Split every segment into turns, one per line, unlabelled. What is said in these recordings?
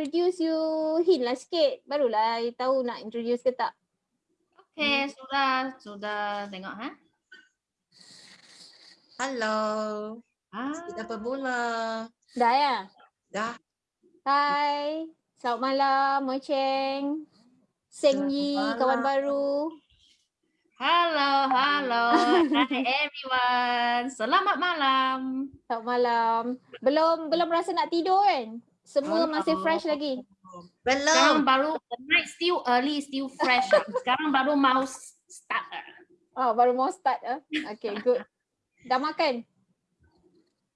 introduce you hint lah sikit. Barulah I tahu nak introduce ke tak.
Okay, sudah sudah tengok ha.
Halo.
Ah,
Kita bermula.
Dah ya?
Dah.
Hai. Selamat malam Moi Cheng. Seng Yi, kawan baru.
Hello, hello. Hi everyone. Selamat malam.
Selamat malam. Belum belum rasa nak tidur kan? Semua masih
Hello.
fresh lagi.
Sekarang
Belum.
baru the night still early, still fresh. Sekarang baru mau start. ah.
Oh, baru mau start ah. Okay, good. Dah makan?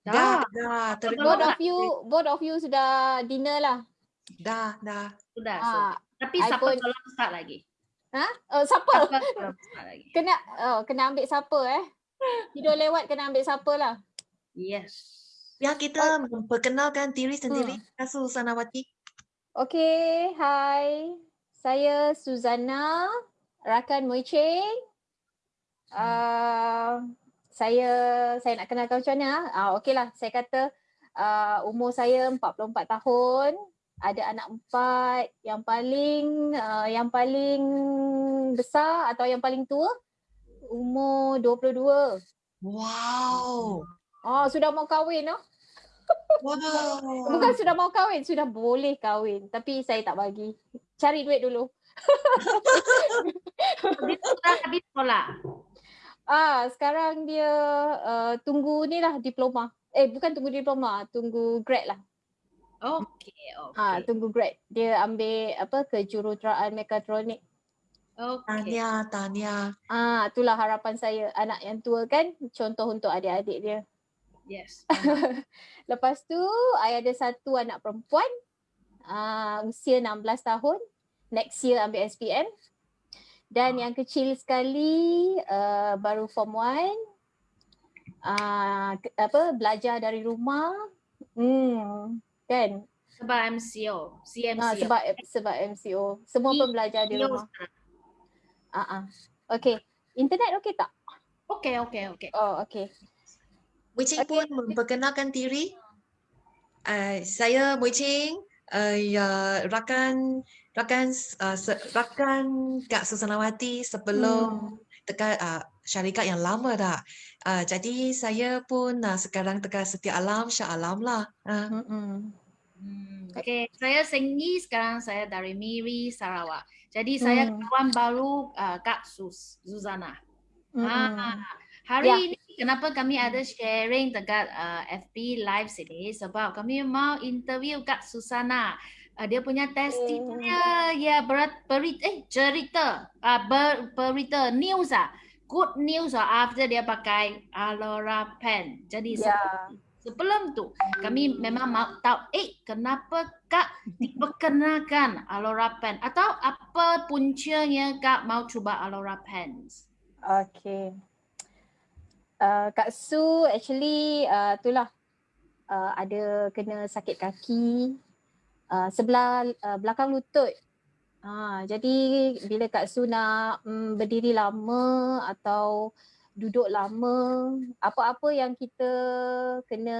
Dah, dah. Terima
Both of you, both of you sudah dinner lah.
Dah, dah.
Sudah.
Ah,
sudah. Tapi
I
siapa
pun-
belum start lagi?
ha? Oh, siapa?
Lagi?
Kena oh, kena ambil siapa eh? Tidur lewat kena ambil siapa lah.
Yes.
Ya, kita memperkenalkan diri sendiri.
Hmm.
Kak Susanawati.
Okay, hai. Saya Suzana, rakan Moi Cheng. Uh, saya saya nak kenalkan macam mana? Ah, uh, okeylah. Saya kata uh, umur saya 44 tahun. Ada anak empat. Yang paling uh, yang paling besar atau yang paling tua umur 22.
Wow.
Oh, sudah mau kahwin oh.
Wow.
Bukan sudah mau kahwin, sudah boleh kahwin. Tapi saya tak bagi. Cari duit dulu.
Dia sudah habis sekolah.
Ah, sekarang dia uh, tunggu ni lah diploma. Eh, bukan tunggu diploma, tunggu grad lah.
Okay,
Ah,
okay.
tunggu grad. Dia ambil apa kejuruteraan mekatronik.
Okay.
Tanya, tanya.
Ah, itulah harapan saya. Anak yang tua kan contoh untuk adik-adik dia.
Yes.
Lepas tu, I ada satu anak perempuan. Uh, usia 16 tahun. Next year ambil SPM. Dan yang kecil sekali uh, baru form 1. Uh, ke- apa belajar dari rumah. Hmm, kan?
Sebab MCO, CMCO.
Ah, sebab sebab MCO. Semua pun belajar di
MCO
rumah. Ah ah. Okay. Internet okey tak?
Okay, okay, okay.
Oh, okay.
Mui Ching pun memperkenalkan diri. Uh, saya Mui Ching. Uh, ya, rakan rakan uh, se- rakan Kak Susanawati sebelum dekat uh, syarikat yang lama dah. Uh, jadi saya pun uh, sekarang dekat Setia Alam, Shah Alam lah. Uh,
Hmm.
Hmm, okay, saya Senggi sekarang saya dari Miri Sarawak. Jadi saya
Hmm.
kawan baru uh, Kak Sus, Zuzana.
Hmm.
Ah, hari
Ya.
ini kenapa kami ada sharing dekat uh, FB Live sini sebab kami mau interview Kak Susana. Uh, dia punya testimonial ya berat berit eh cerita uh, ber, berita news ah. Good news ah after dia pakai Alora pen. Jadi
Ya.
Sebelum tu kami memang mau tahu eh kenapa Kak diperkenalkan Alora Pen atau apa puncanya Kak mau cuba Alora Pens?
Okay. Uh, Kak Su actually uh, itulah uh, ada kena sakit kaki uh, sebelah uh, belakang lutut. Uh, jadi bila Kak Su nak um, berdiri lama atau duduk lama, apa-apa yang kita kena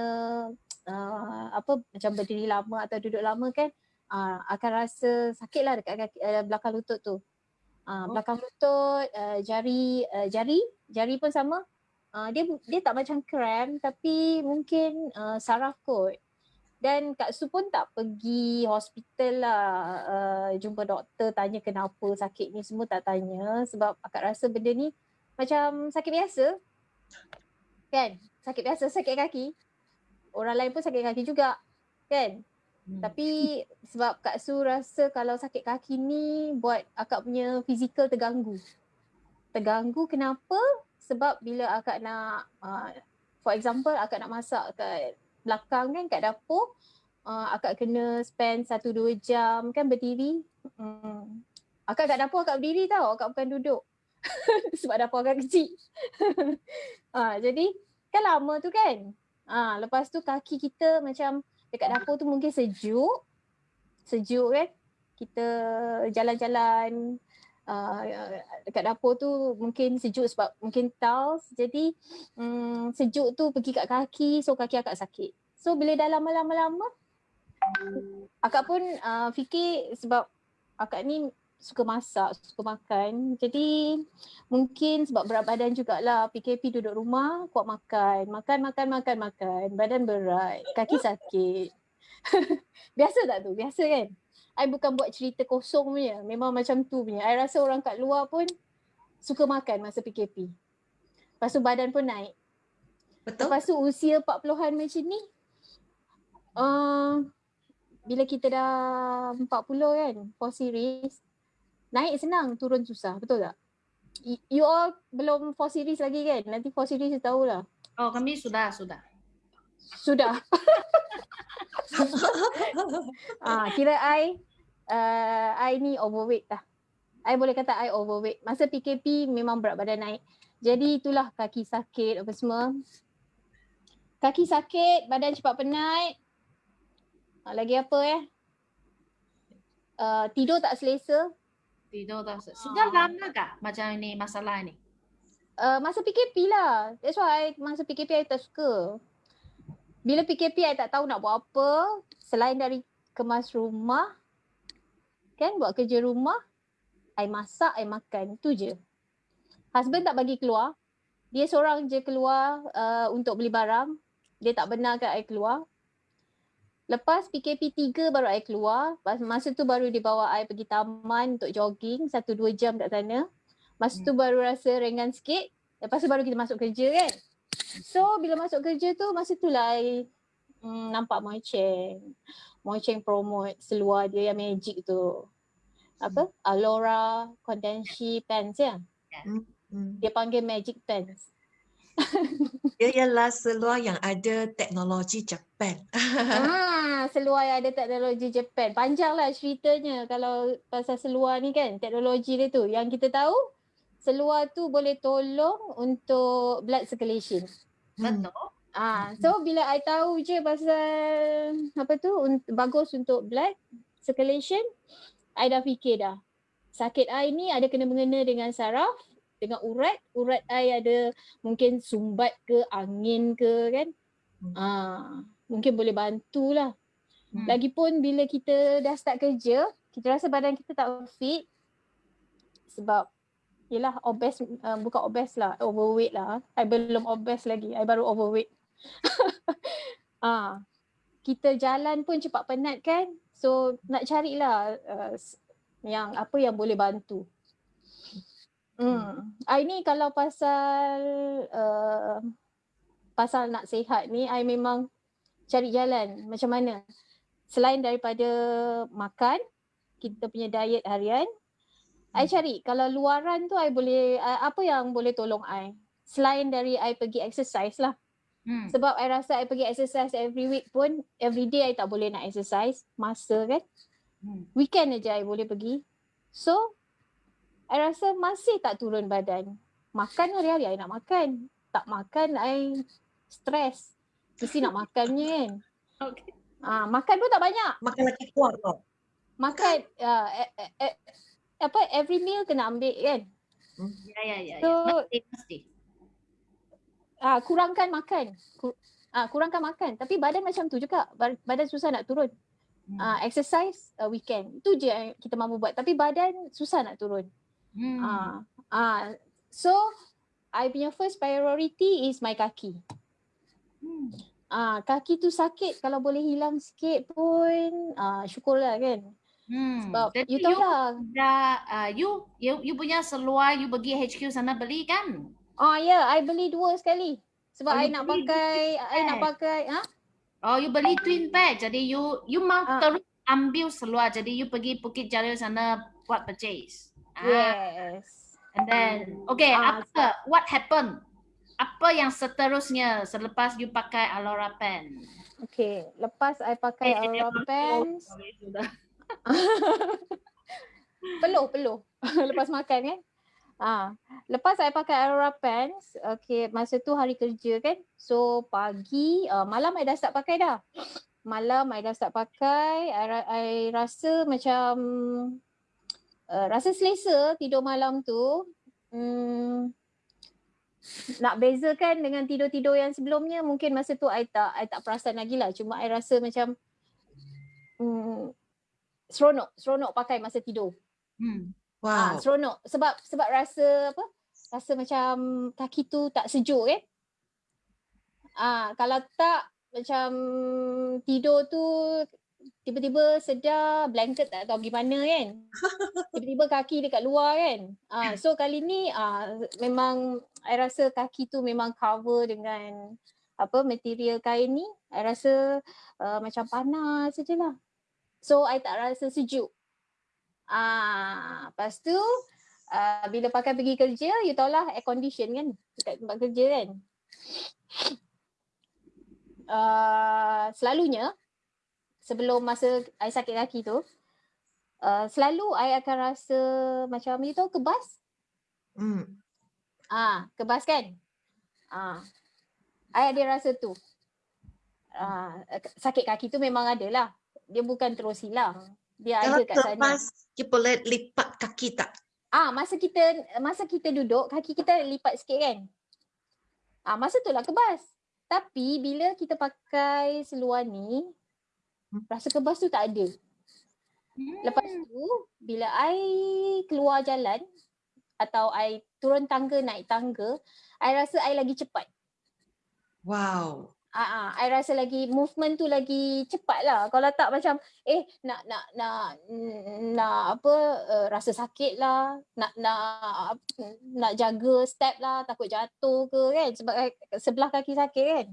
uh, apa macam berdiri lama atau duduk lama kan uh, akan rasa sakitlah dekat kaki, uh, belakang lutut tu. Uh, belakang lutut, uh, jari uh, jari jari pun sama. Uh, dia dia tak macam cramp tapi mungkin uh, saraf kot. Dan Kak Su pun tak pergi hospital lah uh, jumpa doktor tanya kenapa sakit ni semua tak tanya sebab akak rasa benda ni macam sakit biasa. Kan? Sakit biasa sakit kaki. Orang lain pun sakit kaki juga. Kan?
Hmm.
Tapi sebab Kak Su rasa kalau sakit kaki ni buat akak punya fizikal terganggu. Terganggu kenapa? Sebab bila akak nak, uh, for example akak nak masak kat belakang kan kat dapur, uh, akak kena spend 1-2 jam kan berdiri. Hmm. Akak kat dapur akak berdiri tau, akak bukan duduk. Sebab dapur akak kecil. uh, jadi kan lama tu kan. Ah, lepas tu kaki kita macam dekat dapur tu mungkin sejuk. Sejuk kan. Kita jalan-jalan uh, dekat dapur tu mungkin sejuk sebab mungkin tiles. Jadi um, sejuk tu pergi kat kaki so kaki akak sakit. So bila dah lama-lama-lama akak pun uh, fikir sebab akak ni suka masak, suka makan. Jadi mungkin sebab berat badan jugalah PKP duduk rumah kuat makan. Makan, makan, makan, makan. Badan berat, kaki sakit. Biasa tak tu? Biasa kan? I bukan buat cerita kosong punya. Memang macam tu punya. I rasa orang kat luar pun suka makan masa PKP. Lepas tu badan pun naik.
Betul?
Lepas tu usia 40-an macam ni. Uh, bila kita dah 40 kan, 4 series, naik senang, turun susah. Betul tak? You all belum 4 series lagi kan? Nanti 4 series tahu lah.
Oh, kami sudah, sudah.
Sudah. ah, kira I, uh, I ni overweight lah. I boleh kata I overweight. Masa PKP memang berat badan naik. Jadi itulah kaki sakit apa semua. Kaki sakit, badan cepat penat. Ah, lagi apa eh? Uh, tidur tak selesa.
Tidur tak. Sudah lama kah macam ini masalah ini?
Uh, masa PKP lah. That's why I, masa PKP I tak suka. Bila PKP I tak tahu nak buat apa. Selain dari kemas rumah. Kan buat kerja rumah. I masak, I makan. Itu je. Husband tak bagi keluar. Dia seorang je keluar uh, untuk beli barang. Dia tak benarkan I keluar. Lepas PKP 3 baru I keluar. Masa tu baru dia bawa I pergi taman untuk jogging. Satu dua jam kat sana. Masa tu baru rasa ringan sikit. Lepas tu baru kita masuk kerja kan. So bila masuk kerja tu masa tu lah I mm, nampak Moicheng. Moicheng promote seluar dia yang magic tu. Apa? Alora Condensi Pants ya.
Hmm.
Dia panggil magic pants.
Dia ialah seluar yang ada teknologi Jepun.
ah, seluar yang ada teknologi Jepun. Panjang lah ceritanya kalau pasal seluar ni kan. Teknologi dia tu. Yang kita tahu seluar tu boleh tolong untuk blood circulation.
Hmm.
Betul.
Ah, so bila I tahu je pasal apa tu bagus untuk blood circulation, I dah fikir dah. Sakit I ni ada kena mengena dengan saraf, dengan urat. Urat I ada mungkin sumbat ke, angin ke kan.
Hmm.
Ah, mungkin boleh bantulah.
Hmm.
Lagipun bila kita dah start kerja, kita rasa badan kita tak fit sebab yelah obes uh, bukan obes lah, overweight lah. I belum obes lagi, I baru overweight. ah, kita jalan pun cepat penat kan. So nak carilah uh, yang apa yang boleh bantu. Hmm. I ni kalau pasal uh, pasal nak sihat ni, I memang cari jalan macam mana. Selain daripada makan, kita punya diet harian, I cari kalau luaran tu I boleh, uh, apa yang boleh tolong I. Selain dari I pergi exercise lah.
Hmm.
Sebab I rasa I pergi exercise every week pun, every day I tak boleh nak exercise. Masa kan.
Hmm.
Weekend aja I boleh pergi. So, I rasa masih tak turun badan. Makan hari-hari I nak makan. Tak makan I stres. Mesti nak makannya kan.
Okay.
Ah, makan pun tak banyak.
Makan lagi kuat tau.
Makan uh, eh, eh, eh, apa every meal kena ambil kan.
Ya, ya, ya.
So,
ya. Mesti, mesti.
Ah, kurangkan makan. Ku, ah, kurangkan makan. Tapi badan macam tu juga. Ba- Badan susah nak turun.
Hmm.
Ah, exercise uh, weekend. Itu je yang kita mampu buat. Tapi badan susah nak turun.
Hmm.
Ah, ah, so I punya first priority is my kaki.
Hmm.
Ah, kaki tu sakit kalau boleh hilang sikit pun ah, syukurlah kan.
Hmm.
Sebab
Jadi
you tahu lah.
Dah, uh, you, you, you punya seluar, you pergi HQ sana beli kan?
Ah ya, yeah, I beli dua sekali. Sebab
Oh,
I nak pakai, I nak pakai, ha?
Oh, you beli twin pack. Jadi you, you mau
Ah.
terus ambil seluar. Jadi you pergi Bukit Jalil sana buat purchase. Ah,
Yes.
And then, okay,
Ah,
apa? What happened? Apa yang seterusnya selepas you pakai Alora pen?
Okay, lepas I pakai
Eh, eh,
pants,
Sudah.
peluh peluh lepas makan kan. Ah, lepas I pakai Aura pants, okay, masa tu hari kerja kan. So pagi, uh, malam I dah start pakai dah. Malam I dah start pakai, I rasa macam uh, rasa selesa tidur malam tu. Hmm, nak bezakan dengan tidur-tidur yang sebelumnya mungkin masa tu I tak I tak perasan lagi lah. Cuma I rasa macam mm, seronok, seronok pakai masa tidur.
Hmm.
Ah,
Wow.
seronok sebab sebab rasa apa? Rasa macam kaki tu tak sejuk kan? Ah, kalau tak macam tidur tu tiba-tiba sedar blanket tak tahu pergi mana kan. Tiba-tiba kaki dekat luar kan. Ah, so kali ni ah, memang I rasa kaki tu memang cover dengan apa material kain ni. I rasa uh, macam panas sajalah. So I tak rasa sejuk. Ah, lepas tu uh, bila pakai pergi kerja, you tahulah air condition kan dekat tempat kerja kan. Uh, selalunya sebelum masa I sakit kaki tu, uh, selalu I akan rasa macam you tahu kebas?
Hmm.
Ah, kebas kan? Ah. I ada rasa tu. Ah, sakit kaki tu memang ada lah. Dia bukan terus hilang. Dia
Kalau
ada kat sana.
terlepas, you boleh lipat kaki tak?
Ah, masa kita masa kita duduk, kaki kita lipat sikit kan? Ah, masa tu lah kebas. Tapi bila kita pakai seluar ni,
Hmm.
rasa kebas tu tak ada. Lepas tu, bila I keluar jalan atau I turun tangga, naik tangga, I rasa I lagi cepat.
Wow.
Ah, ah, I rasa lagi movement tu lagi cepat lah. Kalau tak macam eh nak nak nak mm, nak apa uh, rasa sakit lah, nak nak nak jaga step lah, takut jatuh ke kan sebab I- sebelah kaki sakit kan.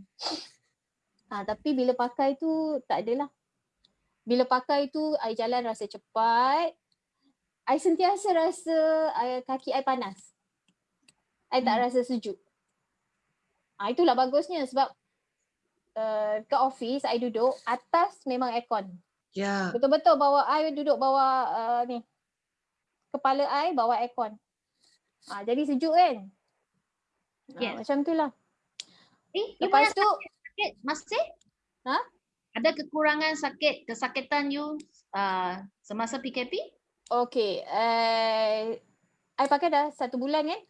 Ah, tapi bila pakai tu tak adalah. Bila pakai tu I jalan rasa cepat. I sentiasa rasa I, kaki I panas. I tak
Hmm.
rasa sejuk. Ah, itulah bagusnya sebab uh, ke office I duduk atas memang aircon.
Ya.
Betul-betul bawa I duduk bawah uh, ni. Kepala I bawah aircon. Ah jadi sejuk kan? Ah,
Yes.
macam tu lah.
Eh, you
Lepas tu
sakit masih?
Ha?
Ada kekurangan sakit, kesakitan you uh, semasa PKP?
okay, uh, I pakai dah satu bulan kan?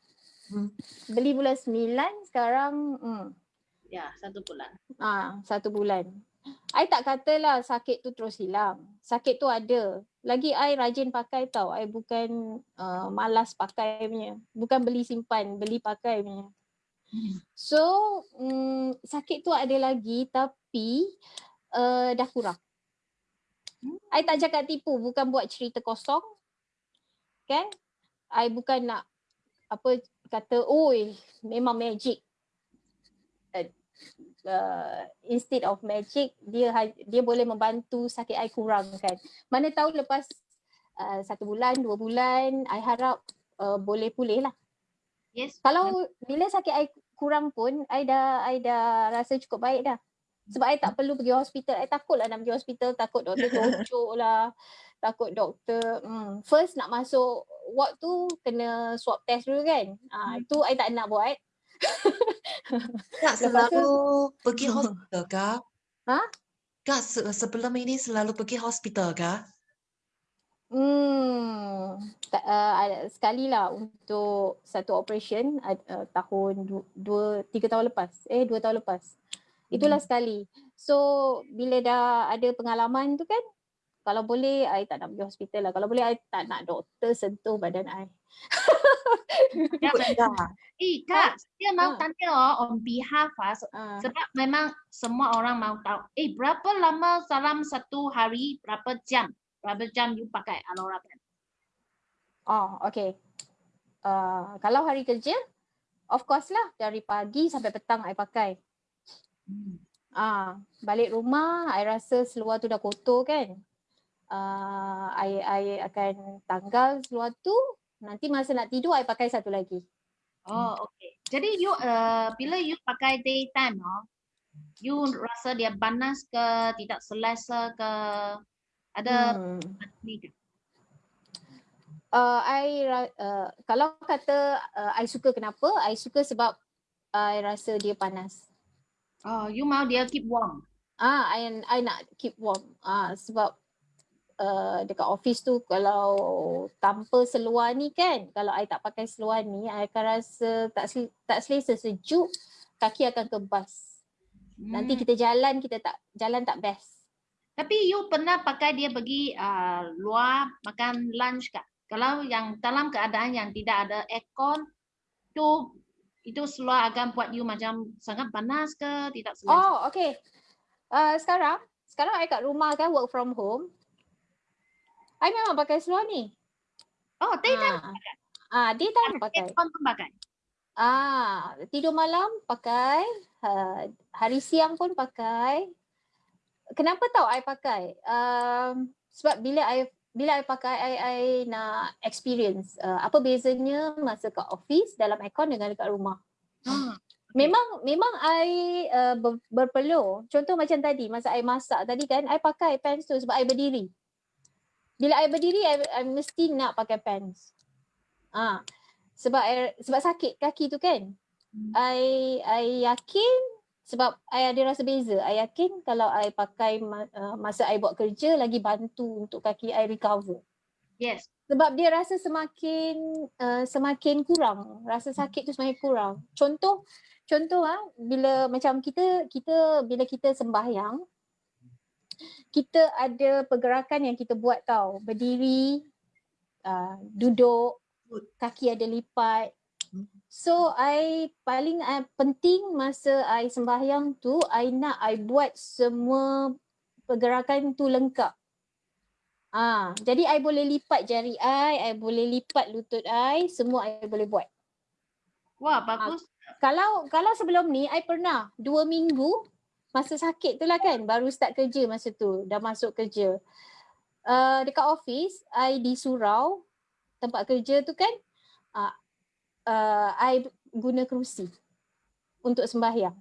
Hmm.
Beli bulan sembilan sekarang hmm,
Ya, satu bulan.
ah satu bulan. I tak katalah sakit tu terus hilang. Sakit tu ada. Lagi I rajin pakai tau. I bukan uh, malas pakai punya. Bukan beli simpan, beli pakai punya. So, mm, sakit tu ada lagi tapi uh, dah kurang. I tak cakap tipu, bukan buat cerita kosong. Kan? I bukan nak apa kata, oi memang magic. Uh, uh, instead of magic, dia ha- dia boleh membantu sakit I kurangkan. Mana tahu lepas uh, satu bulan, dua bulan, I harap uh, boleh pulih lah.
Yes.
Kalau bila sakit I kurang pun, I dah, I dah rasa cukup baik dah. Sebab I tak perlu pergi hospital. I takut lah nak pergi hospital. Takut doktor cocok lah. Takut doktor. Hmm. First nak masuk ward tu kena swab test dulu kan. Ah, itu I tak nak buat.
Kak
tu-
selalu pergi hospital kah?
Ha?
Kak se- sebelum ini selalu pergi hospital kah?
Hmm, ta, uh, ada sekali lah untuk satu operation uh, tahun du, dua, tiga tahun lepas. Eh, dua tahun lepas. Itulah
Hmm.
sekali. So, bila dah ada pengalaman tu kan, kalau boleh, I tak nak pergi hospital lah. Kalau boleh, I tak nak doktor sentuh badan I.
Ya. Eh, Kak, saya mau
Ha.
tanya oh, on behalf ah,
Uh,
sebab memang semua orang mau tahu. Eh, berapa lama dalam satu hari, berapa jam? Berapa jam you pakai Alora Pen?
oh, okay. Uh, kalau hari kerja, of course lah. Dari pagi sampai petang I pakai.
Hmm.
Ah, balik rumah, I rasa seluar tu dah kotor kan. Ah, I, I akan tanggal seluar tu. Nanti masa nak tidur, I pakai satu lagi.
Oh, okay. Jadi you uh, bila you pakai daytime oh, you rasa dia panas ke, tidak selesa ke? Ada
Hmm.
ni ke?
Uh, I uh, kalau kata uh, I suka kenapa? I suka sebab I rasa dia panas.
Oh, you mau dia keep warm.
Ah, I, I nak keep warm. Ah, sebab uh, dekat office tu kalau tanpa seluar ni kan, kalau I tak pakai seluar ni, I akan rasa tak sel- tak selesa sejuk, kaki akan kebas. Nanti
Hmm.
kita jalan kita tak jalan tak best.
Tapi you pernah pakai dia pergi uh, luar makan lunch kak? Kalau yang dalam keadaan yang tidak ada aircon, tu itu seluar akan buat you macam sangat panas ke tidak selesa?
Oh, okay. Uh, sekarang, sekarang I kat rumah kan work from home. I memang pakai seluar ni.
Oh, daytime
Ah, ah daytime pakai.
pun pakai.
Ah, tidur malam pakai, uh, hari siang pun pakai. Kenapa tahu I pakai? Um, sebab bila I bila I pakai I, I nak experience uh, apa bezanya masa kat office dalam aircon dengan dekat rumah.
Hmm.
Memang memang I uh, ber, berpeluh. Contoh macam tadi masa I masak tadi kan I pakai pants tu sebab I berdiri. Bila I berdiri I, I mesti nak pakai pants. Ah. Sebab I, sebab sakit kaki tu kan.
Hmm.
I I yakin sebab I ada rasa beza. I yakin kalau I pakai uh, masa I buat kerja lagi bantu untuk kaki I recover.
Yes.
Sebab dia rasa semakin uh, semakin kurang. Rasa sakit tu semakin kurang. Contoh contoh ah bila macam kita kita bila kita sembahyang kita ada pergerakan yang kita buat tau. Berdiri, uh, duduk, kaki ada lipat. So I paling uh, penting masa I sembahyang tu I nak I buat semua pergerakan tu lengkap. Ah, jadi I boleh lipat jari I, I boleh lipat lutut I, semua I boleh buat.
Wah, bagus.
Ah, kalau kalau sebelum ni I pernah dua minggu masa sakit tu lah kan baru start kerja masa tu dah masuk kerja. Uh, dekat office I di surau tempat kerja tu kan uh, uh, I guna kerusi untuk sembahyang.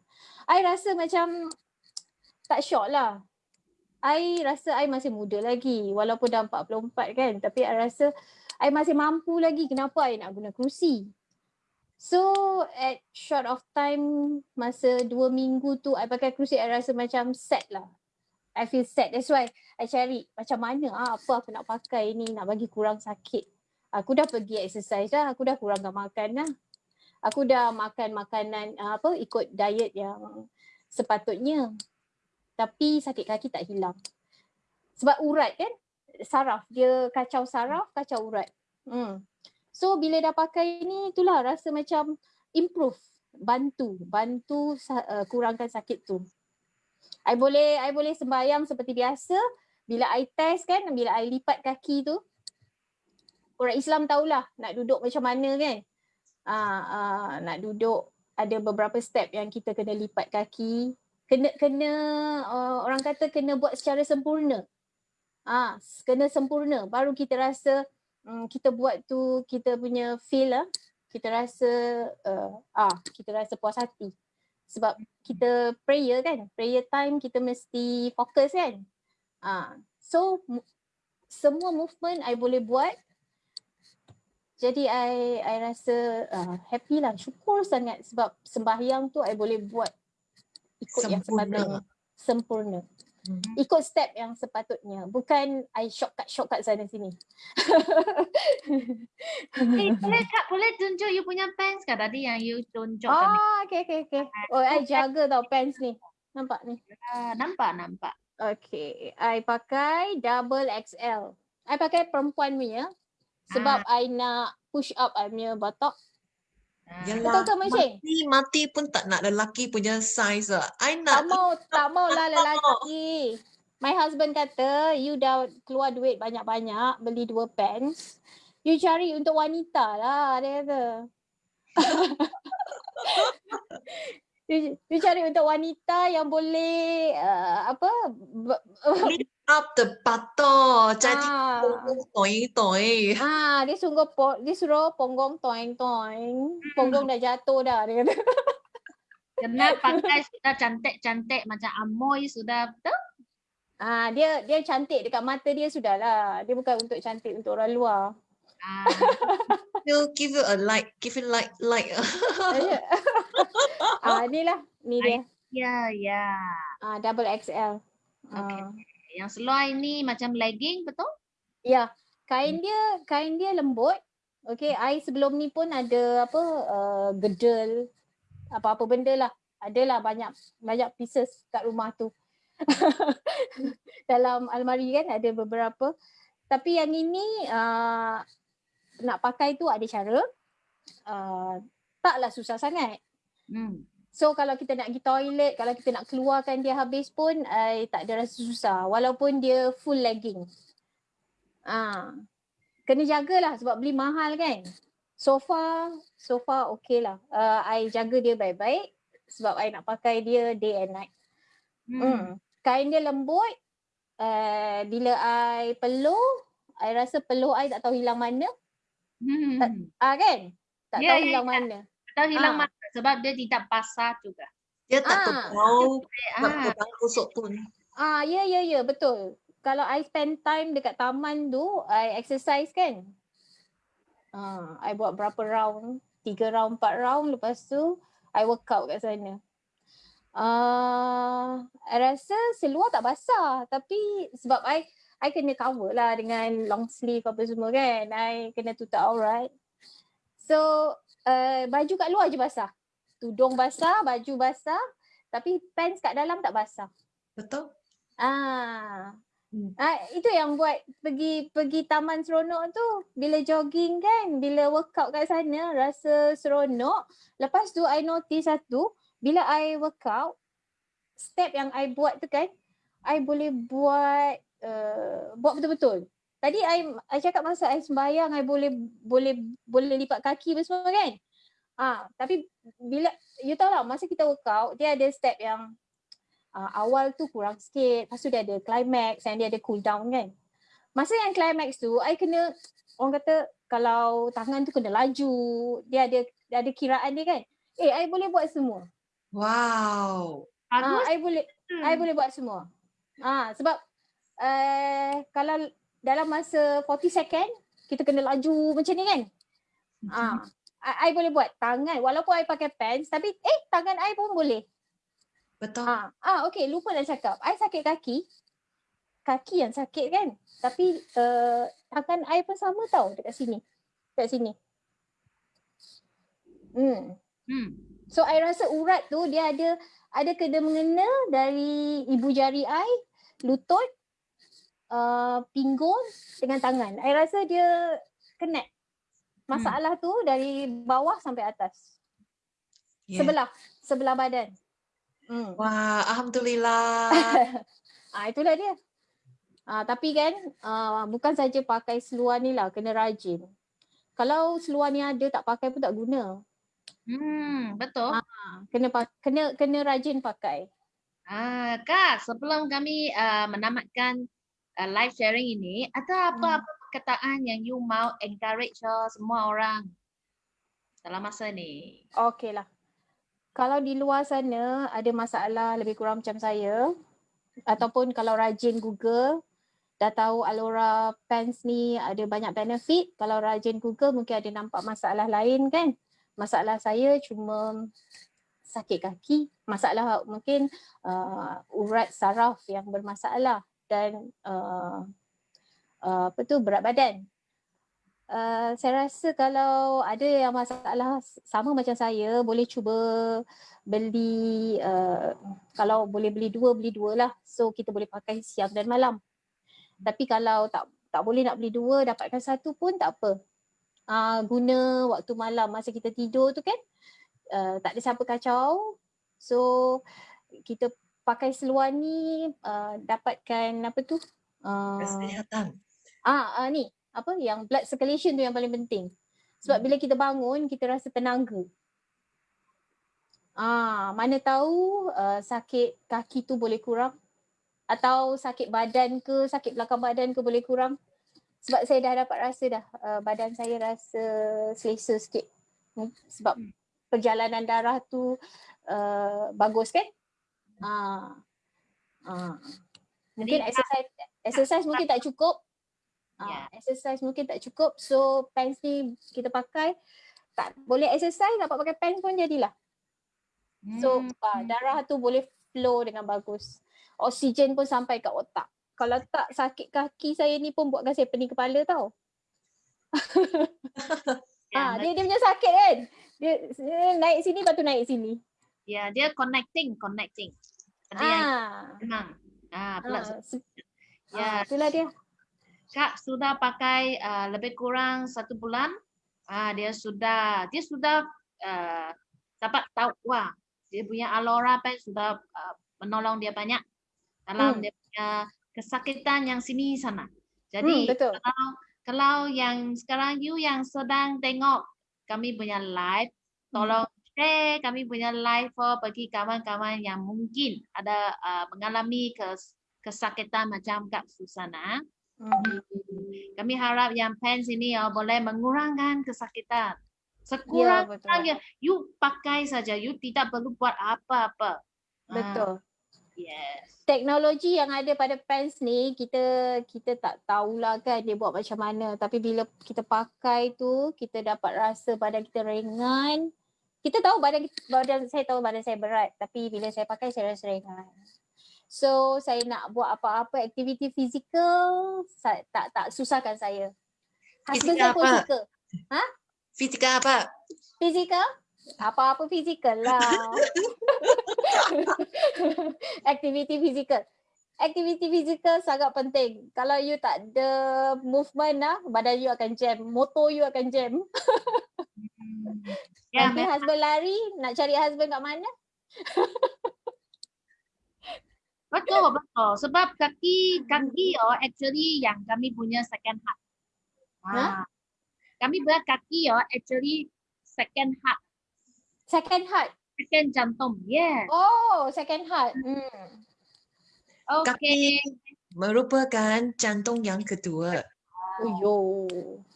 I rasa macam tak syok lah. I rasa I masih muda lagi walaupun dah 44 kan tapi I rasa I masih mampu lagi kenapa I nak guna kerusi. So at short of time masa dua minggu tu I pakai kerusi I rasa macam set lah. I feel set. That's why I cari macam mana ah, apa aku nak pakai ni nak bagi kurang sakit. Aku dah pergi exercise dah, aku dah kurangkan makan lah. Aku dah makan makanan uh, apa ikut diet yang sepatutnya. Tapi sakit kaki tak hilang. Sebab urat kan, saraf. Dia kacau saraf, kacau urat. Hmm. So bila dah pakai ni itulah rasa macam improve, bantu, bantu uh, kurangkan sakit tu. I boleh I boleh sembahyang seperti biasa. Bila I test kan, bila I lipat kaki tu, orang Islam tahulah nak duduk macam mana kan. Uh, uh, nak duduk ada beberapa step yang kita kena lipat kaki. Kena kena uh, orang kata kena buat secara sempurna. Ah, uh, kena sempurna baru kita rasa um, kita buat tu kita punya feel lah. Kita rasa uh, ah kita rasa puas hati. Sebab kita prayer kan, prayer time kita mesti fokus kan. Ah, so semua movement I boleh buat jadi I I rasa uh, happy lah, syukur sangat sebab sembahyang tu I boleh buat ikut Sempurna. yang sepatutnya. Sempurna. Hmm. Ikut step yang sepatutnya. Bukan I shortcut-shortcut sana sini.
hey, eh, boleh kak, boleh tunjuk you punya pants kak tadi yang you tunjuk
oh, kami. Oh, okay, okay, okay. Oh, I jaga tau pants ni. Nampak ni?
Uh, nampak, nampak.
Okay, I pakai double XL. I pakai perempuan punya sebab ha. I nak push up I punya batok.
Yalah, Betul ke Mati, mati pun tak nak lelaki punya size lah. I
nak. Tak mau, tak mau lah lelaki. My husband kata, you dah keluar duit banyak-banyak beli dua pants. You cari untuk wanita lah, dia kata. you, you cari untuk wanita yang boleh uh, apa
up the butter jadi ah. toing toing
ah dia sungguh po, dia suruh ponggong toing toing ponggong dah jatuh dah dia kata.
Kena pakai sudah cantik cantik macam amoy sudah betul?
Ah dia dia cantik dekat mata dia sudahlah dia bukan untuk cantik untuk orang luar.
Ah. You give you a like give you like like.
Ah ni lah ni dia.
Ya ya.
Ah double XL
okay. Uh. Yang seluar ini macam legging betul?
Ya, kain dia kain dia lembut. Okay, I sebelum ni pun ada apa uh, gedel apa-apa benda lah. Adalah banyak banyak pieces kat rumah tu. dalam almari kan ada beberapa. Tapi yang ini uh, nak pakai tu ada cara. Uh, taklah susah sangat.
Hmm.
So kalau kita nak pergi toilet, kalau kita nak keluarkan dia habis pun uh, tak ada rasa susah walaupun dia full legging. Ah. Kena jagalah sebab beli mahal kan. So far, so far okay lah. Uh, I jaga dia baik-baik sebab I nak pakai dia day and night.
Hmm.
Hmm. Kain dia lembut. Uh, bila I peluh, I rasa peluh I tak tahu hilang mana.
Hmm.
Ah kan? Tak
Ya,
tahu
ya,
hilang
ya.
mana.
Tahu hilang
Ah.
masa sebab dia tidak basah juga.
Dia tak
Ah.
terbau, tak
Ah.
terbau kusuk pun.
Ah ya ya ya betul. Kalau I spend time dekat taman tu, I exercise kan. Ah, I buat berapa round? Tiga round, empat round. Lepas tu, I workout kat sana. Ah, I rasa seluar tak basah. Tapi sebab I, I kena cover lah dengan long sleeve apa semua kan. I kena tutup aurat. So, uh, baju kat luar je basah. Tudung basah, baju basah. Tapi pants kat dalam tak basah.
Betul?
Ah.
Hmm.
Ah itu yang buat pergi pergi taman seronok tu bila jogging kan bila workout kat sana rasa seronok lepas tu I notice satu bila I workout step yang I buat tu kan I boleh buat uh, buat betul-betul tadi I I cakap masa I sembahyang I boleh boleh boleh lipat kaki apa semua kan ah tapi bila you tahu lah masa kita workout dia ada step yang uh, awal tu kurang sikit. Lepas tu dia ada climax and dia ada cool down kan. Masa yang climax tu, I kena, orang kata kalau tangan tu kena laju, dia ada dia ada kiraan dia kan. Eh, I boleh buat semua.
Wow.
Ah,
Bagus.
I boleh
Hmm.
I boleh buat semua. Ah, sebab uh, kalau dalam masa 40 second, kita kena laju macam ni kan. Ah, I, I boleh buat tangan walaupun I pakai pants tapi eh tangan I pun boleh.
Betul.
Ah, ah okey lupa nak cakap. I sakit kaki. Kaki yang sakit kan. Tapi uh, tangan I pun sama tau dekat sini. Dekat sini. Hmm.
Hmm.
So I rasa urat tu dia ada ada kena mengena dari ibu jari I, lutut, uh, pinggul dengan tangan. I rasa dia connect. Masalah tu dari bawah sampai atas.
Yeah.
Sebelah, sebelah badan. Hmm.
Wah, Alhamdulillah.
ah itulah dia. Ah tapi kan ah, bukan saja pakai seluar ni lah kena rajin. Kalau seluar ni ada tak pakai pun tak guna.
Hmm, betul.
Ah, kena kena kena rajin pakai.
Ah, Kak, sebelum kami uh, menamatkan uh, live sharing ini, ada apa-apa perkataan yang you mau encourage uh, semua orang dalam masa ni?
Okey lah. Kalau di luar sana ada masalah lebih kurang macam saya ataupun kalau rajin Google dah tahu Alora Pants ni ada banyak benefit kalau rajin Google mungkin ada nampak masalah lain kan. Masalah saya cuma sakit kaki, masalah mungkin uh, urat saraf yang bermasalah dan uh, uh, apa tu berat badan. Uh, saya rasa kalau ada yang masalah sama macam saya boleh cuba beli uh, kalau boleh beli dua beli dua lah. So kita boleh pakai siang dan malam. Tapi kalau tak tak boleh nak beli dua dapatkan satu pun tak apa. Uh, guna waktu malam masa kita tidur tu kan uh, tak ada siapa kacau. So kita pakai seluar ni uh, dapatkan apa tu? Uh,
Kesihatan.
Ah, ah ni apa yang blood circulation tu yang paling penting. Sebab
Hmm.
bila kita bangun kita rasa tenaga. Ah, mana tahu uh, sakit kaki tu boleh kurang atau sakit badan ke, sakit belakang badan ke boleh kurang. Sebab saya dah dapat rasa dah uh, badan saya rasa selesa sikit. Hmm, sebab
Hmm.
perjalanan darah tu uh, bagus kan? Ah. Ah. Mungkin
Jadi,
exercise exercise mungkin tak cukup.
Ya.
Ah, exercise mungkin tak cukup. So pants ni kita pakai tak boleh exercise dapat pakai pants pun jadilah. So
Hmm.
ah, darah tu boleh flow dengan bagus. Oksigen pun sampai kat otak. Kalau tak sakit kaki saya ni pun buatkan saya pening kepala tau.
Ya,
ah, dia dia punya sakit kan. Dia, dia naik sini lepas tu naik sini.
ya, dia connecting, connecting. Ada yang
Ah.
memang. Ah, plus.
Ah, se-
Ya,
ah, itulah dia.
Kak sudah pakai uh, lebih kurang satu bulan. Ah, dia sudah dia sudah uh, dapat tahu wah dia punya Alora Pen sudah uh, menolong dia banyak dalam
Hmm.
dia punya kesakitan yang sini sana.
Hmm,
Jadi
betul.
kalau kalau yang sekarang you yang sedang tengok kami punya live, tolong share kami punya live for bagi kawan-kawan yang mungkin ada uh, mengalami kes, kesakitan macam Kak Susana.
Hmm.
Kami harap yang pens ini ya boleh mengurangkan kesakitan.
Ya,
Sekurang-kurangnya
betul.
you pakai saja, you tidak perlu buat apa-apa. Ah,
Betul.
yes.
teknologi yang ada pada pants ni kita kita tak tahulah kan dia buat macam mana tapi bila kita pakai tu kita dapat rasa badan kita ringan kita tahu badan badan saya tahu badan saya berat tapi bila saya pakai saya rasa ringan so saya nak buat apa-apa aktiviti fizikal tak tak susahkan saya husband
Fizikal
saya pun
apa?
suka
Fizikal apa?
Fizikal? Apa-apa fizikal lah. Aktiviti fizikal. Aktiviti fizikal sangat penting. Kalau you tak ada movement lah, badan you akan jam. Motor you akan jam.
Hmm. Ya,
Nanti husband lari, nak cari husband kat mana?
betul betul. Sebab kaki kaki oh actually yang kami punya second heart. Ah. Kami buat kaki oh actually second heart,
Second heart.
second jantung. Yes.
Oh, second heart. Hmm.
Okay.
Kaki merupakan jantung yang kedua.
Oh, yo.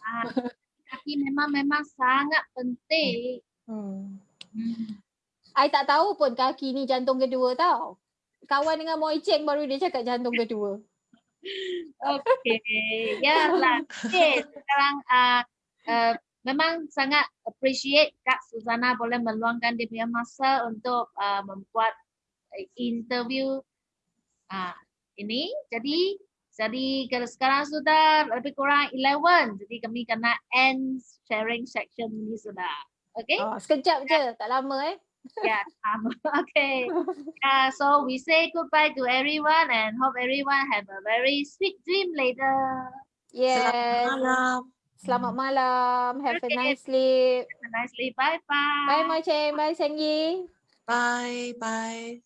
Ah, kaki memang memang sangat penting.
Hmm.
Hmm.
I tak tahu pun kaki ni jantung kedua tau. Kawan dengan Moi Cheng baru dia cakap jantung kedua.
Okay, ya lah. Okay, sekarang uh, uh, memang sangat appreciate Kak Susana boleh meluangkan dia punya masa untuk uh, membuat interview uh, ini. Jadi, jadi kalau sekarang sudah lebih kurang 11, jadi kami kena end sharing section ini sudah. Okay?
Oh, sekejap je, tak lama eh.
Yeah, um, okay. Uh, so we say goodbye to everyone and hope everyone have a very sweet dream later.
Yes.
Malam.
Selamat malam. Have a
Okay.
nice sleep.
Have a nice sleep. Bye bye.
Cheng. Bye Sengyi.
Bye bye.